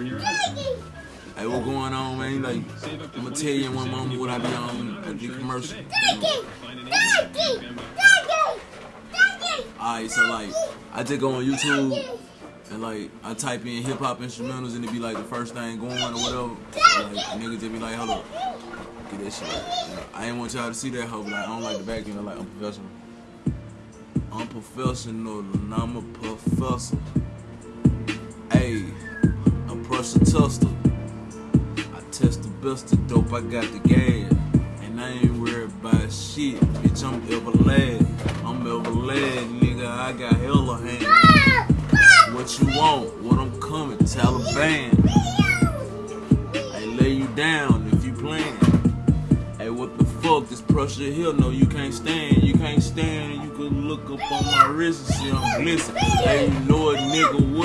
Hey, what going on, man? Like, I'm gonna tell you in one moment what I be on at the commercial. Alright, so like, I just go on YouTube and like, I type in hip hop instrumentals and it be like the first thing going on or whatever. Like, niggas just be like, hold up, get that shit. Right. I ain't want y'all to see that hoe, but like, I don't like the back end. I like, I'm professional. I'm professional and I'm a professor. I'm. I test the best of dope, I got the gas. And I ain't worried about shit, bitch, I'm ever lad. I'm ever lad, nigga, I got hella hands. What you want, what I'm coming, Taliban. I lay you down if you plan. Hey, what the fuck, this pressure here, no, you can't stand. You can't stand, you can look up on my wrist and see I'm glistening. Hey, you know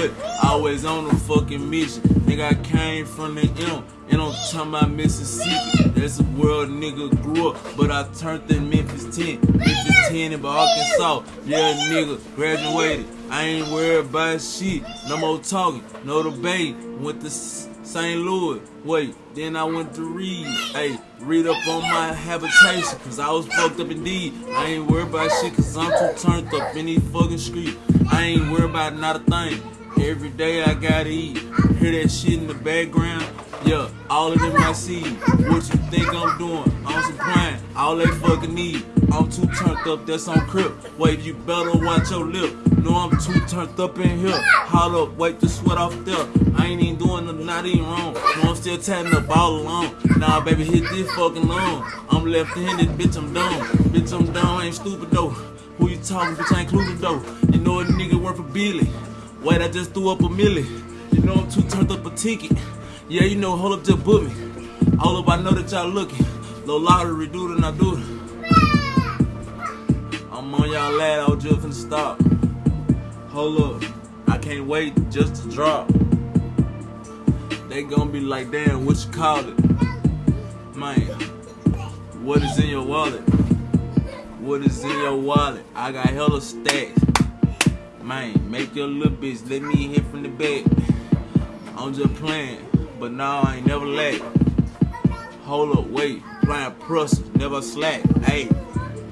what? Always on a fucking mission. Nigga, I came from the M, and I'm about Mississippi. That's a world nigga grew up, but I turned in Memphis 10. Memphis 10 in Arkansas. Yeah, nigga, graduated. I ain't worried about shit. No more talking, no debate. Went to St. Louis. Wait, then I went to read. Hey, read up on my habitation, cause I was fucked up indeed. I ain't worried about shit, cause I'm too turned up in these fucking streets. I ain't worried about not a thing. Every day I gotta eat. Hear that shit in the background? Yeah, all of them I see. What you think I'm doing? I'm supplying all they fucking need. I'm too turned up, that's on crib. Wait, you better watch your lip. No, I'm too turned up in here. Hold up, wipe the sweat off there. I ain't even doing nothing, not even wrong. No, I'm still tatting up all along. Nah, baby, hit this fucking long. I'm left-handed, bitch, I'm dumb. Bitch, I'm dumb, I ain't stupid though. Who you talking, bitch, I ain't included though. You know a nigga worth a billy. Wait, I just threw up a milli. You know I'm too turned up a ticket. Yeah, you know, hold up, just book me. All up, I know that y'all looking. Low lottery, do it and I do it. I'm on y'all lad, I was just finna stop. Hold up, I can't wait just to drop. They gonna be like, damn, what you call it? Man, what is in your wallet? What is in your wallet? I got hella stacks. Man, make your little bitch let me hit from the back. I'm just playing, but now I ain't never lack. Hold up, wait, playing pressure, never slack. Hey,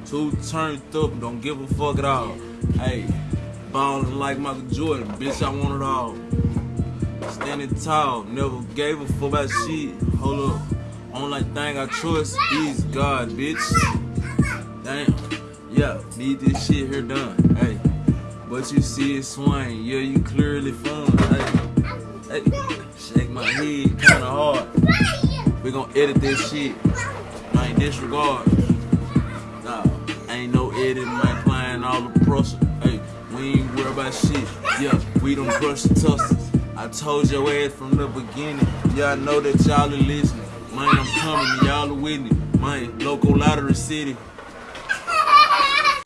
two turned up, don't give a fuck at all. Hey, ballin' like Michael Jordan, bitch, I want it all. Standing tall, never gave a fuck about shit. Hold up, only thing I trust is God, bitch. Damn, yeah, need this shit here done. Hey, but you see it swing, yeah, you clearly fun. Hey, hey, shake my head kinda hard. We gon' edit this shit. Ain't disregard. Nah, ain't no editing, man. Playing all the pressure. Hey, we ain't worry about shit. Yeah, we don't crush the tusters. I told your ass from the beginning. Y'all know that y'all are listening. Man, I'm coming, y'all are with me. Man, local lottery city.